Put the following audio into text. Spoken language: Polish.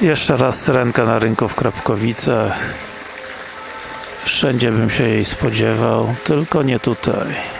Jeszcze raz syrenka na rynku w Krapkowicach. Wszędzie bym się jej spodziewał, tylko nie tutaj.